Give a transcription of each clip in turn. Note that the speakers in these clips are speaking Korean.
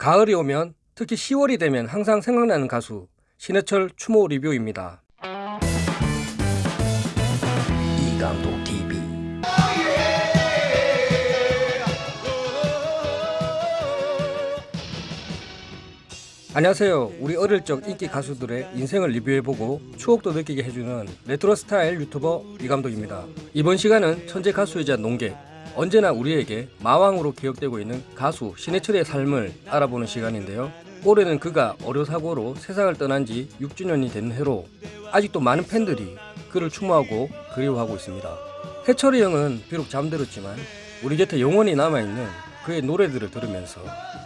가을이 오면 특히 10월이 되면 항상 생각나는 가수 신해철 추모 리뷰입니다. 이감독 TV 안녕하세요. 우리 어릴 적 인기 가수들의 인생을 리뷰해보고 추억도 느끼게 해주는 레트로 스타일 유튜버 이감독입니다. 이번 시간은 천재 가수이자 논객, 언제나 우리에게 마왕으로 기억되고 있는 가수 신해철의 삶을 알아보는 시간인데요. 올해는 그가 어려사고로 세상을 떠난 지 6주년이 된 해로 아직도 많은 팬들이 그를 추모하고 그리워하고 있습니다. 해철이 형은 비록 잠들었지만 우리 곁에 영원히 남아있는 그의 노래들을 들으면서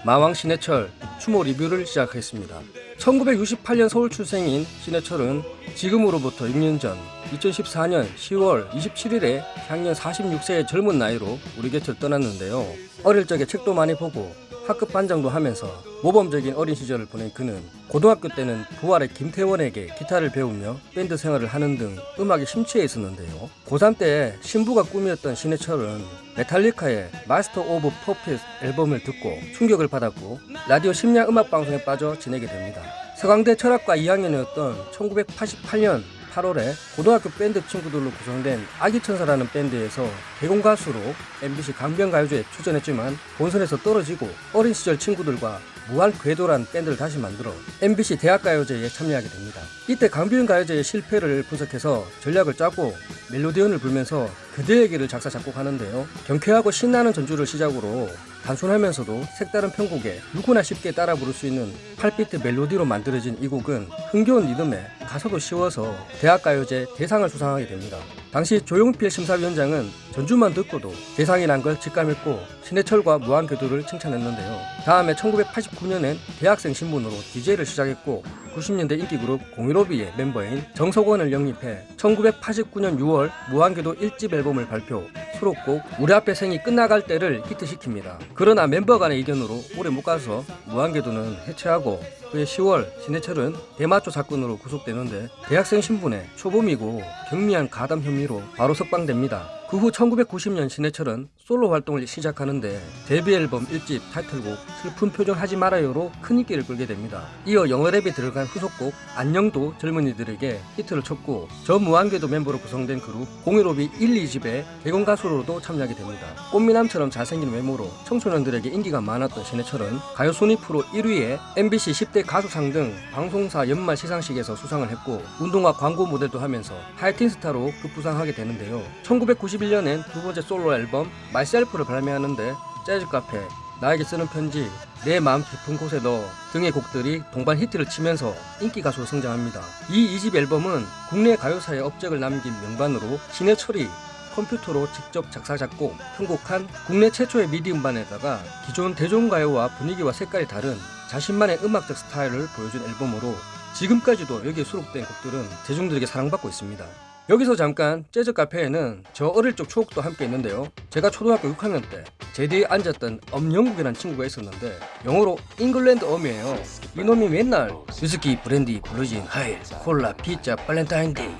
마왕 신해철 추모 리뷰를 시작했습니다. 1968년 서울 출생인 신해철은 지금으로부터 6년 전 2014년 10월 27일에 향년 46세의 젊은 나이로 우리 곁을 떠났는데요. 어릴 적에 책도 많이 보고 학급 반장도 하면서 모범적인 어린 시절을 보낸 그는 고등학교 때는 부활의 김태원에게 기타를 배우며 밴드 생활을 하는 등 음악에 심취해 있었는데요. 고3 때 신부가 꿈이었던 신해철은 Metallica의 Master of Puppets 앨범을 듣고 충격을 받았고 라디오 심야 음악 방송에 빠져 지내게 됩니다. 서강대 철학과 2학년이었던 1988년 8월에 고등학교 밴드 친구들로 구성된 아기천사라는 밴드에서 개공 가수로 MBC 강변가요제에 출전했지만 본선에서 떨어지고 어린 시절 친구들과 무한 궤도란 밴드를 다시 만들어 MBC 대학가요제에 참여하게 됩니다. 이때 강변가요제의 실패를 분석해서 전략을 짜고 멜로디언을 불면서 그대에게를 작사 작곡하는데요. 경쾌하고 신나는 전주를 시작으로 단순하면서도 색다른 편곡에 누구나 쉽게 따라 부를 수 있는 8비트 멜로디로 만들어진 이 곡은 흥겨운 리듬에 가사도 쉬워서 대학가요제 대상을 수상하게 됩니다. 당시 조용필 심사위원장은 전주만 듣고도 대상이 난걸 직감했고 신해철과 무한궤도를 칭찬했는데요. 다음에 1989년엔 대학생 신분으로 DJ를 시작했고 90년대 인기 그룹 공일오비의 멤버인 정석원을 영입해 1989년 6월 무한궤도 1집 앨범을 발표 수록곡 우리 앞에 생이 끝나갈 때를 히트시킵니다. 그러나 멤버 간의 이견으로 오래 못 가서 무한궤도는 해체하고 그해 10월 신해철은 대마초 사건으로 구속되는데 대학생 신분에 초범이고 경미한 가담 혐의로 바로 석방됩니다. 그 후 1990년 신해철은 솔로 활동을 시작하는데 데뷔 앨범 1집 타이틀곡 슬픈 표정 하지 말아요로 큰 인기를 끌게 됩니다. 이어 영어랩이 들어간 후속곡 안녕도 젊은이들에게 히트를 쳤고 저 무한궤도 멤버로 구성된 그룹 015B 1, 2집에 객원 가수로도 참여하게 됩니다. 꽃미남처럼 잘생긴 외모로 청소년들에게 인기가 많았던 신해철은 가요 순위 프로 1위에 MBC 10대 가수상 등 방송사 연말 시상식에서 수상을 했고 운동화 광고 모델도 하면서 하이틴 스타로 급부상하게 되는데요. 1991년엔 두 번째 솔로 앨범 Myself를 발매하는데 재즈 카페, 나에게 쓰는 편지, 내 마음 깊은 곳에 너 등의 곡들이 동반 히트를 치면서 인기 가수로 성장합니다. 이 2집 앨범은 국내 가요사의 업적을 남긴 명반으로 신해철이 컴퓨터로 직접 작사 작곡, 편곡한 국내 최초의 미디 음반에다가 기존 대중가요와 분위기와 색깔이 다른 자신만의 음악적 스타일을 보여준 앨범으로 지금까지도 여기에 수록된 곡들은 대중들에게 사랑받고 있습니다. 여기서 잠깐 재즈 카페에는 저 어릴 적 추억도 함께 있는데요. 제가 초등학교 6학년 때 제 뒤에 앉았던 엄영국이라는 친구가 있었는데 영어로 England 엄이에요. 이놈이 맨날 위스키, 브랜디, 블루진, 하이힐, 콜라, 피자, 발렌타인데이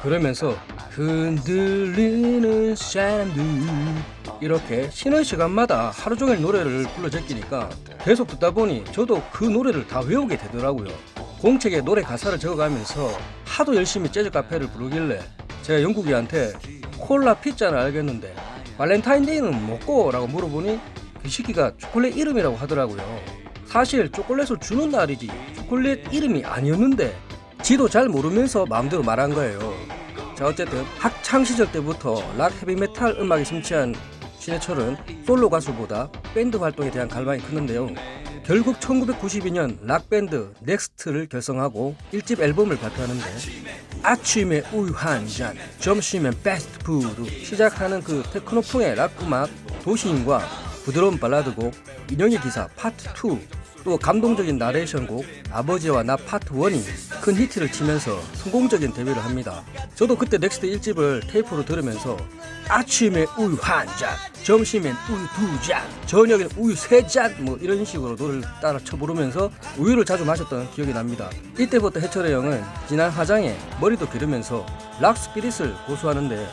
그러면서 흔들리는 사람들 이렇게 쉬는 시간마다 하루 종일 노래를 불러 제끼니까 계속 듣다 보니 저도 그 노래를 다 외우게 되더라고요. 공책에 노래 가사를 적어가면서 하도 열심히 재즈 카페를 부르길래 제가 영국이한테 콜라 피자는 알겠는데 발렌타인데이는 뭐고? 라고 물어보니 그 새끼가 초콜릿 이름이라고 하더라고요. 사실 초콜릿을 주는 날이지 초콜릿 이름이 아니었는데 지도 잘 모르면서 마음대로 말한 거예요. 자 어쨌든 학창 시절 때부터 락 헤비메탈 음악에 심취한 신해철은 솔로 가수보다 밴드 활동에 대한 갈망이 컸는데요. 결국 1992년 락밴드 N.EX.T를 결성하고 1집 앨범을 발표하는데 아침에 우유 한 잔, 점심엔 패스트푸드 시작하는 그 테크노풍의 락 음악 도시인과 부드러운 발라드곡 인형의 기사 파트 2, 또 감동적인 나레이션 곡 아버지와 나 파트 1이 큰 히트를 치면서 성공적인 데뷔를 합니다. 저도 그때 N.EX.T 1집을 테이프로 들으면서 아침에 우유 한 잔, 점심엔 우유 두 잔, 저녁엔 우유 세 잔, 뭐 이런 식으로 노래를 따라 쳐 부르면서 우유를 자주 마셨던 기억이 납니다. 이때부터 해철이 형은 진한 화장에 머리도 기르면서 rock spirit을 고수하는데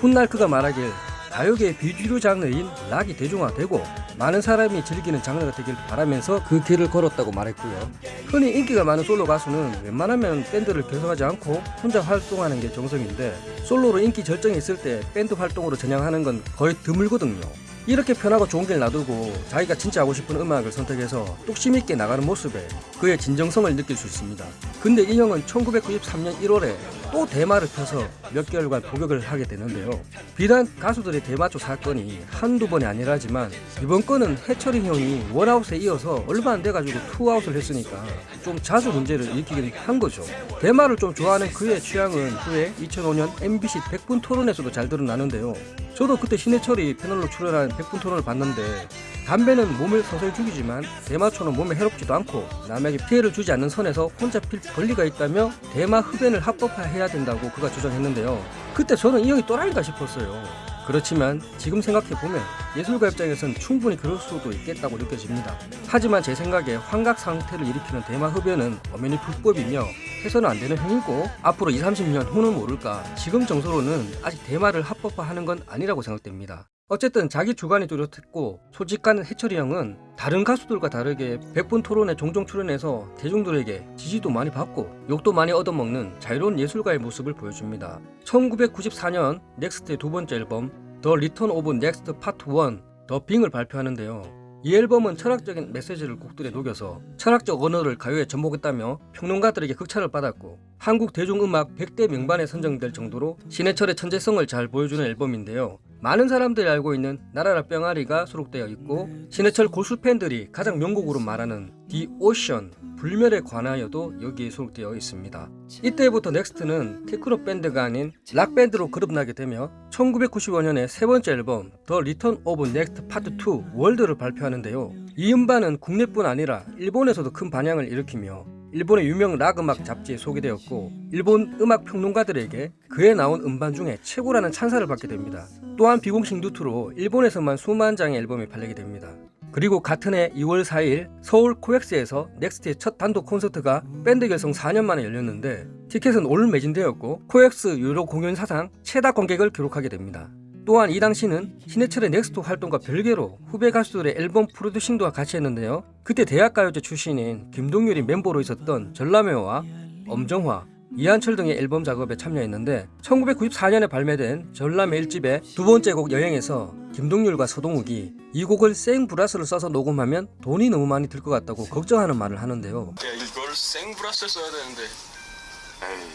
훗날 그가 말하길 가요계의 비주류 장르인 락이 대중화되고 많은 사람이 즐기는 장르가 되길 바라면서 그 길을 걸었다고 말했고요. 흔히 인기가 많은 솔로 가수는 웬만하면 밴드를 결성하지 않고 혼자 활동하는 게 정성인데 솔로로 인기 절정에 있을 때 밴드 활동으로 전향하는 건 거의 드물거든요. 이렇게 편하고 좋은 길 놔두고 자기가 진짜 하고 싶은 음악을 선택해서 뚝심 있게 나가는 모습에 그의 진정성을 느낄 수 있습니다. 근데 이 형은 1993년 1월에 또 대마를 펴서 몇 개월간 복역을 하게 되는데요. 비단 가수들의 대마초 사건이 한두 번이 아니라지만 이번 건은 해철이 형이 원아웃에 이어서 얼마 안 돼가지고 two out을 했으니까 좀 자주 문제를 일으키긴 한 거죠. 대마를 좀 좋아하는 그의 취향은 후에 2005년 MBC 100분 토론에서도 잘 드러나는데요. 저도 그때 신해철이 패널로 출연한 100분 토론을 봤는데 담배는 몸을 서서히 죽이지만 대마초는 몸에 해롭지도 않고 남에게 피해를 주지 않는 선에서 혼자 필 권리가 있다며 대마 흡연을 합법화해 야 된다고 그가 주장했는데요. 그때 저는 이 형이 또라이인가 싶었어요. 그렇지만 지금 생각해보면 예술가 입장에선 충분히 그럴 수도 있겠다고 느껴집니다. 하지만 제 생각에 환각 상태를 일으키는 대마 흡연은 엄연히 불법이며 해서는 안 되는 행위고 앞으로 2, 30년 후는 모를까 지금 정서로는 아직 대마를 합법화하는 건 아니라고 생각됩니다. 어쨌든 자기 주관이 뚜렷했고 솔직한 해철이 형은 다른 가수들과 다르게 100분 토론에 종종 출연해서 대중들에게 지지도 많이 받고 욕도 많이 얻어먹는 자유로운 예술가의 모습을 보여줍니다. 1994년 N.EX.T의 두 번째 앨범 The Return of N.EX.T Part 1 The Being을 발표하는데요. 이 앨범은 철학적인 메시지를 곡들에 녹여서 철학적 언어를 가요에 접목했다며 평론가들에게 극찬을 받았고 한국 대중음악 100대 명반에 선정될 정도로 신해철의 천재성을 잘 보여주는 앨범인데요. 많은 사람들이 알고 있는 날아라 병아리가 수록되어 있고 신해철 고수 팬들이 가장 명곡으로 말하는 The Ocean 불멸에 관하여도 여기에 수록되어 있습니다. 이때부터 넥스트는 테크노 밴드가 아닌 락 밴드로 거듭나게 되며 1995년에 세 번째 앨범 The Return of N.EX.T Part 2 World를 발표하는데요. 이 음반은 국내뿐 아니라 일본에서도 큰 반향을 일으키며 일본의 유명 락 음악 잡지에 소개되었고 일본 음악 평론가들에게 그해 나온 음반 중에 최고라는 찬사를 받게 됩니다. 또한 비공식 루트로 일본에서만 수만 장의 앨범이 팔리게 됩니다. 그리고 같은 해 2월 4일 서울 코엑스에서 넥스트의 첫 단독 콘서트가 밴드 결성 4년 만에 열렸는데 티켓은 all 매진되었고 코엑스 유료 공연 사상 최다 관객을 기록하게 됩니다. 또한 이 당시는 신해철의 넥스트 활동과 별개로 후배 가수들의 앨범 프로듀싱도 같이 했는데요. 그때 대학가요제 출신인 김동률이 멤버로 있었던 전람회와 엄정화, 이한철 등의 앨범 작업에 참여했는데 1994년에 발매된 전람회 1집의 두 번째 곡 여행에서 김동률과 서동욱이 이 곡을 생브라스를 써서 녹음하면 돈이 너무 많이 들 것 같다고 걱정하는 말을 하는데요. 야 이걸 생브라스 써야 되는데. 에이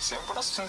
생브라스는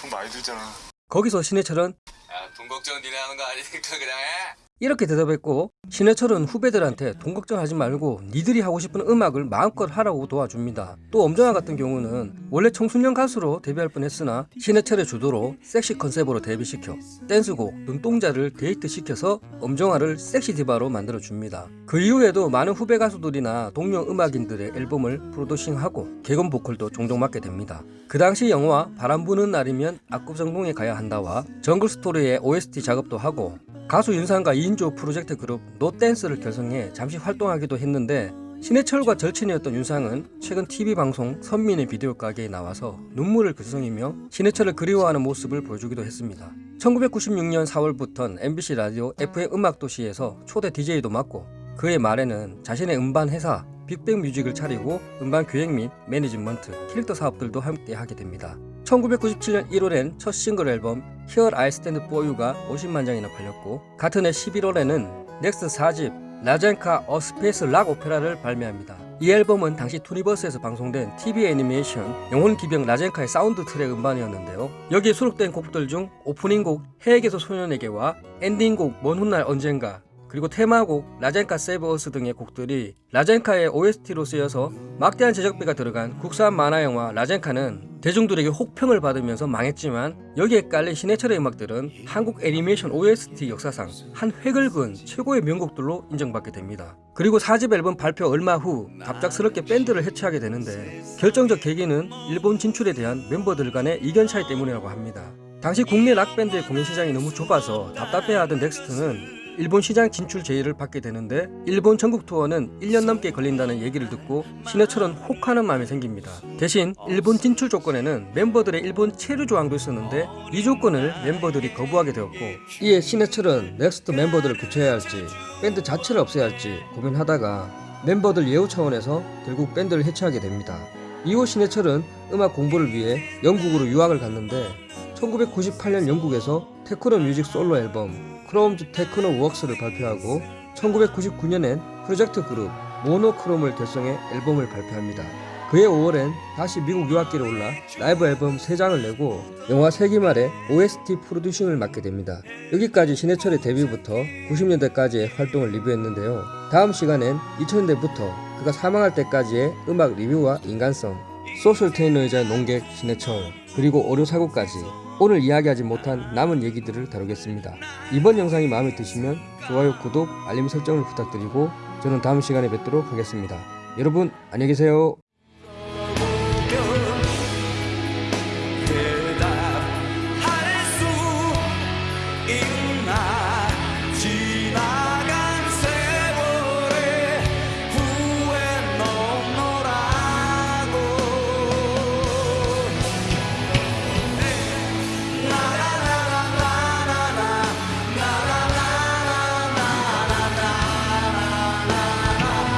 돈 많이 들잖아. 거기서 신해철은 야 돈 걱정 니네 하는 거 아니니까 그냥 해 이렇게 대답했고 신해철은 후배들한테 돈 걱정하지 말고 니들이 하고 싶은 음악을 마음껏 하라고 도와줍니다. 또 엄정화 같은 경우는 원래 청소년 가수로 데뷔할 뻔했으나 신해철의 주도로 섹시 컨셉으로 데뷔시켜 댄스곡 눈동자를 데이트시켜서 엄정화를 섹시 디바로 만들어줍니다. 그 이후에도 많은 후배 가수들이나 동료 음악인들의 앨범을 프로듀싱하고 개건 보컬도 종종 맡게 됩니다. 그 당시 영화 바람 부는 날이면 압구정동에 가야 한다와 정글 스토리의 OST 작업도 하고 가수 윤상과 2인조 프로젝트 그룹 노댄스를 결성해 잠시 활동하기도 했는데 신해철과 절친이었던 윤상은 최근 TV 방송 선민의 비디오 가게에 나와서 눈물을 글썽이며 신해철을 그리워하는 모습을 보여주기도 했습니다. 1996년 4월부터는 MBC 라디오 FM 음악도시에서 초대 DJ도 맡고 그해 말에는 자신의 음반 회사 빅뱅 뮤직을 차리고 음반 기획 및 매니지먼트, 캐릭터 사업들도 함께 하게 됩니다. 1997년 1월엔 첫 싱글 앨범 Stand For You가 50만 장이나 팔렸고 같은 해 11월에는 넥스트 4집 라젠카 A Space Rock Opera를 발매합니다. 이 앨범은 당시 투니버스에서 방송된 TV 애니메이션 영혼 기병 라젠카의 사운드 트랙 음반이었는데요. 여기에 수록된 곡들 중 오프닝곡 해에게서 소년에게와 엔딩곡 먼 훗날 언젠가 그리고 테마곡 라젠카 Save Us 등의 곡들이 라젠카의 OST로 쓰여서 막대한 제작비가 들어간 국산 만화 영화 라젠카는 대중들에게 혹평을 받으면서 망했지만 여기에 깔린 신해철의 음악들은 한국 애니메이션 OST 역사상 한 획을 그은 최고의 명곡들로 인정받게 됩니다. 그리고 4집 앨범 발표 얼마 후 갑작스럽게 밴드를 해체하게 되는데 결정적 계기는 일본 진출에 대한 멤버들 간의 이견 차이 때문이라고 합니다. 당시 국내 락밴드의 공연 시장이 너무 좁아서 답답해하던 넥스트는 일본 시장 진출 제의를 받게 되는데 일본 전국 투어는 1년 넘게 걸린다는 얘기를 듣고 신해철은 혹하는 마음이 생깁니다. 대신 일본 진출 조건에는 멤버들의 일본 체류 조항도 있었는데 이 조건을 멤버들이 거부하게 되었고 이에 신해철은 넥스트 멤버들을 교체해야 할지 밴드 자체를 없애야 할지 고민하다가 멤버들 예우 차원에서 결국 밴드를 해체하게 됩니다. 이후 신해철은 음악 공부를 위해 영국으로 유학을 갔는데 1998년 영국에서 테크노 뮤직 솔로 앨범 Crom's Techno Works를 발표하고 1999년엔 프로젝트 그룹 모노크롬을 결성해 앨범을 발표합니다. 그해 5월엔 다시 미국 유학길에 올라 라이브 앨범 3장을 내고 영화 세기말의 OST 프로듀싱을 맡게 됩니다. 여기까지 신해철의 데뷔부터 90년대까지의 활동을 리뷰했는데요. 다음 시간엔 2000년대부터 그가 사망할 때까지의 음악 리뷰와 인간성, 소셜 테이너이자 농객 신해철, 그리고 오류사고까지 오늘 이야기하지 못한 남은 얘기들을 다루겠습니다. 이번 영상이 마음에 드시면 좋아요, 구독, 알림 설정을 부탁드리고 저는 다음 시간에 뵙도록 하겠습니다. 여러분 안녕히 계세요.